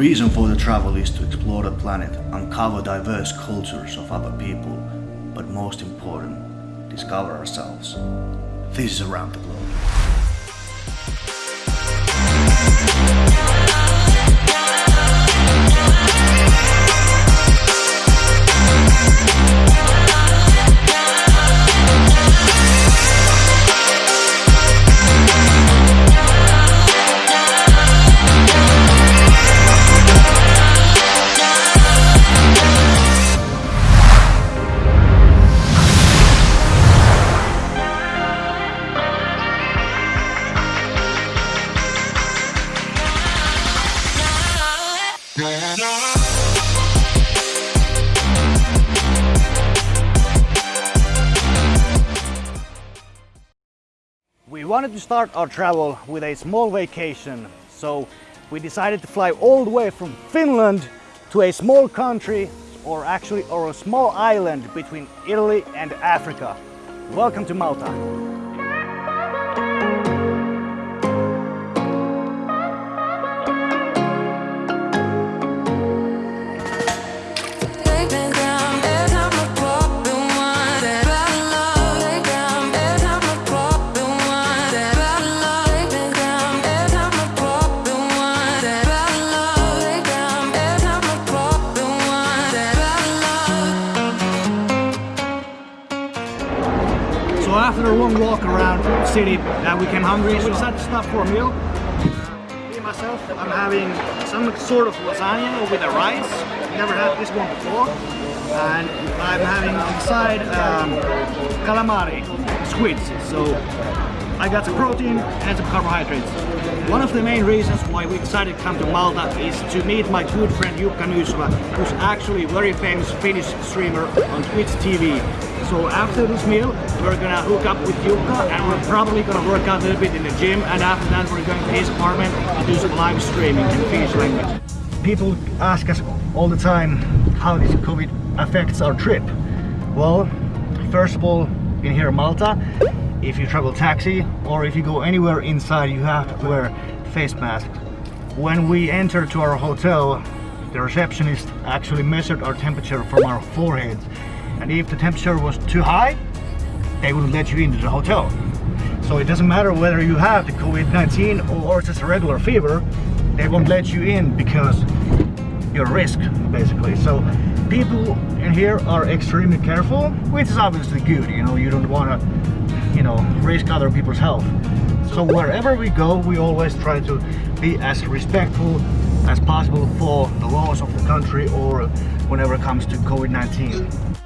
reason for the travel is to explore the planet, uncover diverse cultures of other people, but most important, discover ourselves. This is Around the Globe. Wanted to start our travel with a small vacation, so we decided to fly all the way from Finland to a small country, or actually or a small island between Italy and Africa. Welcome to Malta. So after a long walk around the city, uh, we came hungry, so we decided to stop for a meal. Me myself, I'm having some sort of lasagna with a rice. Never had this one before. And I'm having on the side um, calamari, squids. So I got some protein and some carbohydrates. One of the main reasons why we decided to come to Malta is to meet my good friend Jukka Nysva, who's actually a very famous Finnish streamer on Twitch TV. So after this meal, we're gonna hook up with Jukka and we're probably gonna work out a little bit in the gym and after that we're going to his apartment and do some live streaming in Finnish language. People ask us all the time how this COVID affects our trip. Well, first of all, in here in Malta, if you travel taxi or if you go anywhere inside, you have to wear face masks. When we enter to our hotel, the receptionist actually measured our temperature from our foreheads. And if the temperature was too high, they wouldn't let you into the hotel. So it doesn't matter whether you have the COVID-19 or just a regular fever, they won't let you in because you're a risk, basically. So people in here are extremely careful, which is obviously good, you know, you don't want to, you know, risk other people's health. So wherever we go, we always try to be as respectful as possible for the laws of the country or whenever it comes to COVID-19.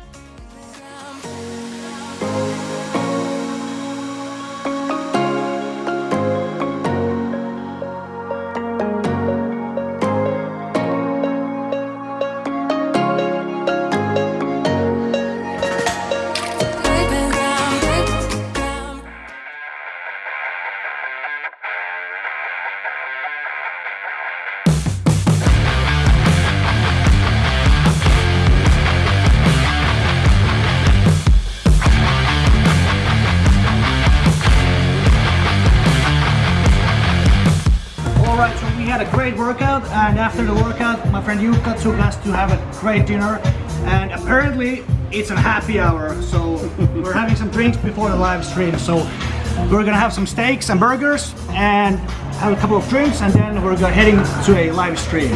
Had a great workout and after the workout my friend took us to have a great dinner and apparently it's a happy hour so we're having some drinks before the live stream so we're gonna have some steaks and burgers and have a couple of drinks and then we're gonna heading to a live stream.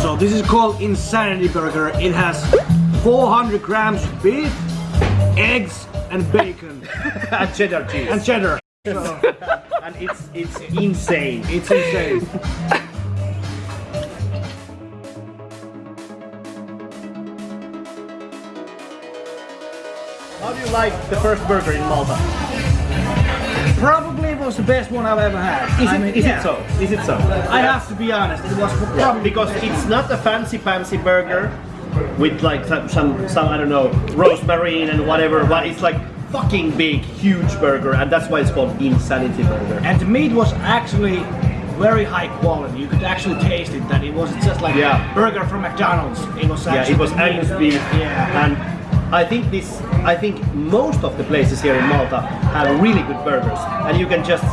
So this is called Insanity Burger. It has 400 grams of beef, eggs and bacon and cheddar cheese. and cheddar. and it's it's insane. It's insane. How do you like the first burger in Malta? Probably was the best one I've ever had. Is, I it, mean, is yeah. it so? Is it so? I have to be honest, it was probably because it's not a fancy fancy burger with like some, some some I don't know rosemary and whatever, but it's like fucking big, huge burger, and that's why it's called Insanity Burger. and the meat was actually very high quality. You could actually taste it that it wasn't just like Yeah. a burger from McDonald's. It was Yeah, it was Angus beef, Yeah. and I think this. I think most of the places here in Malta have really good burgers, and you can just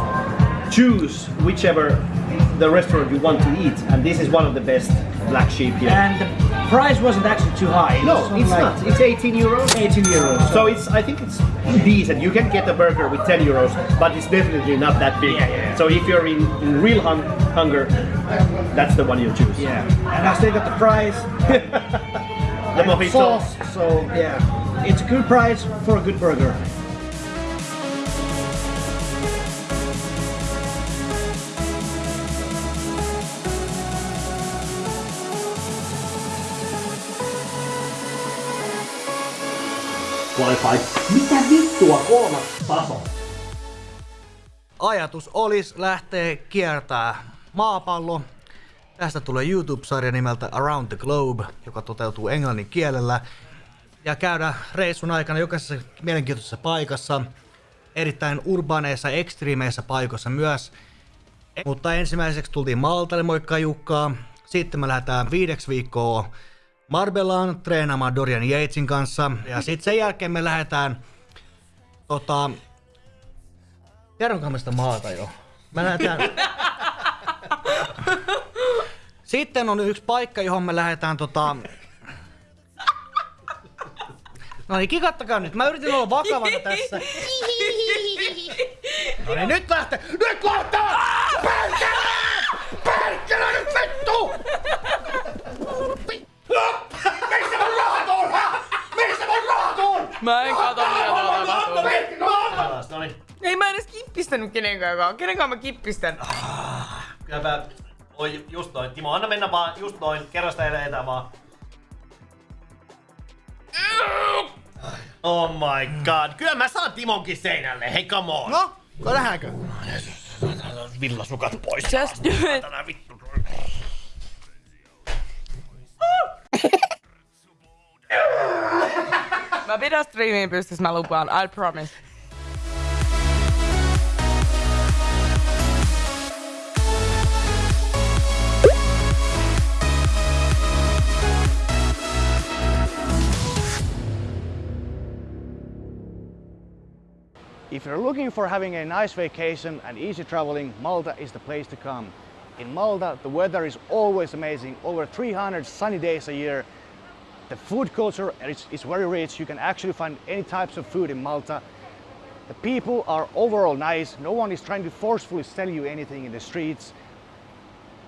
choose whichever the restaurant you want to eat, and this is one of the best black sheep here. And the price wasn't actually too high. It no, it's like not. It's 18 euros. 18 euros. So it's, I think it's decent. You can get a burger with 10 euros, but it's definitely not that big. Yeah, yeah, yeah. So if you're in, in real hun- hunger, that's the one you choose. yeah, and I still got the price. The and mojito. sauce. So yeah, it's a good price for a good burger. Wi-Fi. Mitä vittua kolmas taso? ajatus olisi lähteä kiertää maapallo. Tästä tulee YouTube-sarja nimeltä Around the Globe, joka toteutuu englannin kielellä. Ja käydä reissun aikana jokaisessa mielenkiintoisessa paikassa, erittäin urbaaneissa, ekstriimeissä paikoissa myös. Mutta ensimmäiseksi tultiin Maltalle, moikka Jukkaa. Sitten me lähdetään viideksi viikkoa Marbellaan treenaamaan Dorian Yatesin kanssa. Ja sitten sen jälkeen me lähdetään tota, sitä maata jo? Mä lähdetään... Sitten on yksi paikka, johon me lähdetään tota... No niin, kikattakaa nyt. Mä yritin olla vakavana tässä. No niin, nyt lähtee! Nyt lähtee! Kippistänyt kenenkään. Kenenkaan mä kippistän? Kyllä mä Oi, just noin. Timo, anna mennä vaan, just noin. Kerro sitä eletään vaan. Oh my god. Kyllä mä saan Timonkin seinälle. Hei, come on. No, nähdäänkö? Villasukat pois. Just do it. Vittu. Mä pidän striimiin pystyssä, mä lupaan. I promise. If you're looking for having a nice vacation and easy traveling, Malta is the place to come. In Malta, the weather is always amazing, over 300 sunny days a year. The food culture is, is very rich. You can actually find any types of food in Malta. The people are overall nice. No one is trying to forcefully sell you anything in the streets.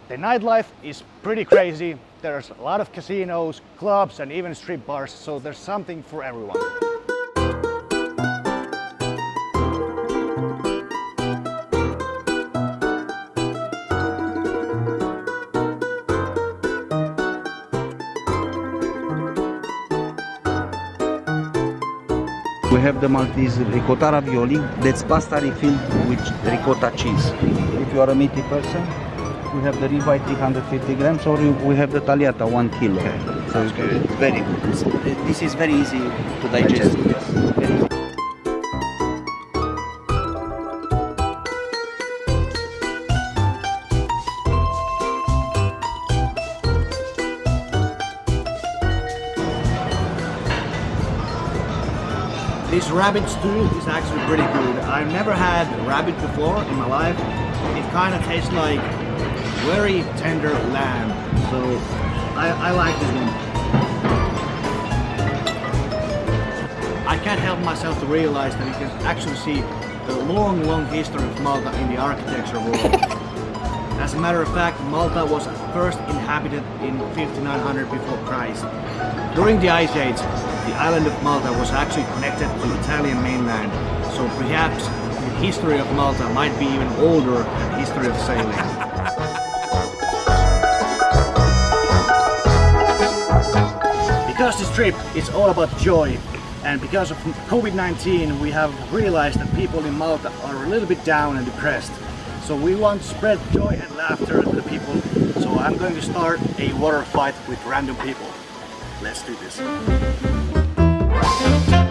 The nightlife is pretty crazy. There's a lot of casinos, clubs, and even strip bars, so there's something for everyone. We have the Maltese ricotta ravioli. That's pasta refilled with ricotta cheese. If you are a meaty person, we have the ribeye 350 grams, or we have the tagliata 1 kilo. So it's good. Very good. This is very easy to digest. Yes. This rabbit stew is actually pretty good. I've never had rabbit before in my life. It kind of tastes like very tender lamb. So I, I like this one. I can't help myself to realize that you can actually see the long, long history of Malta in the architecture world. As a matter of fact, Malta was first inhabited in 5900 before Christ. During the Ice Age, the island of Malta was actually connected to the Italian mainland, so perhaps the history of Malta might be even older than the history of sailing. Because this trip is all about joy, and because of COVID-19 we have realized that people in Malta are a little bit down and depressed. So we want to spread joy and laughter to the people. So I'm going to start a water fight with random people. Let's do this. Thank you.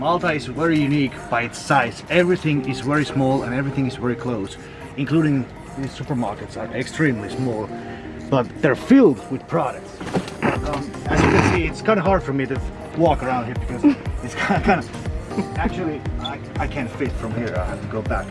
Malta is very unique by its size. Everything is very small and everything is very close, including these supermarkets are extremely small, but they're filled with products. Um, as you can see, it's kind of hard for me to walk around here because it's kind of, actually, I, I can't fit from here. I have to go back.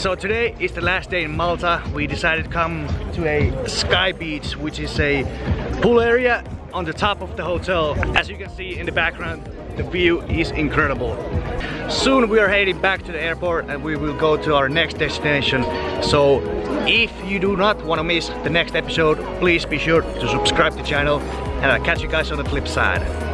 So today is the last day in Malta. We decided to come to a sky beach, which is a pool area on the top of the hotel. As you can see in the background, the view is incredible. Soon we are heading back to the airport and we will go to our next destination. So if you do not want to miss the next episode, please be sure to subscribe to the channel and I'll catch you guys on the flip side.